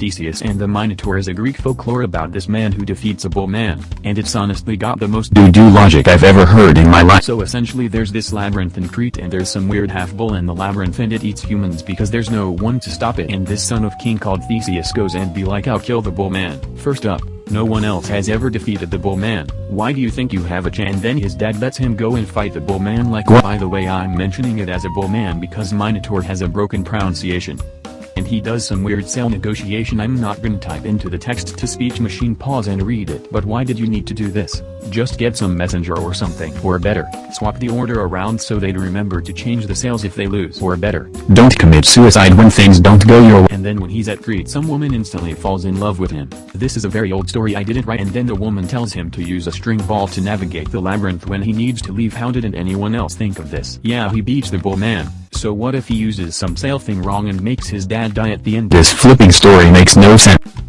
Theseus and the Minotaur is a Greek folklore about this man who defeats a bull man, and it's honestly got the most doo-doo logic I've ever heard in my life. So essentially there's this labyrinth in Crete and there's some weird half-bull in the labyrinth and it eats humans because there's no one to stop it and this son of king called Theseus goes and be like I'll kill the bull man. First up, no one else has ever defeated the bull man. Why do you think you have a chance? And then his dad lets him go and fight the bull man like? By the way I'm mentioning it as a bull man because Minotaur has a broken pronunciation and he does some weird sail negotiation I'm not gonna type into the text-to-speech machine pause and read it. But why did you need to do this? Just get some messenger or something. Or better, swap the order around so they'd remember to change the sails if they lose. Or better, don't commit suicide when things don't go your way. And then when he's at Crete some woman instantly falls in love with him. This is a very old story I didn't write and then the woman tells him to use a string ball to navigate the labyrinth when he needs to leave how didn't anyone else think of this? Yeah he beats the bull man. So what if he uses some sail thing wrong and makes his dad die at the end? This flipping story makes no sense.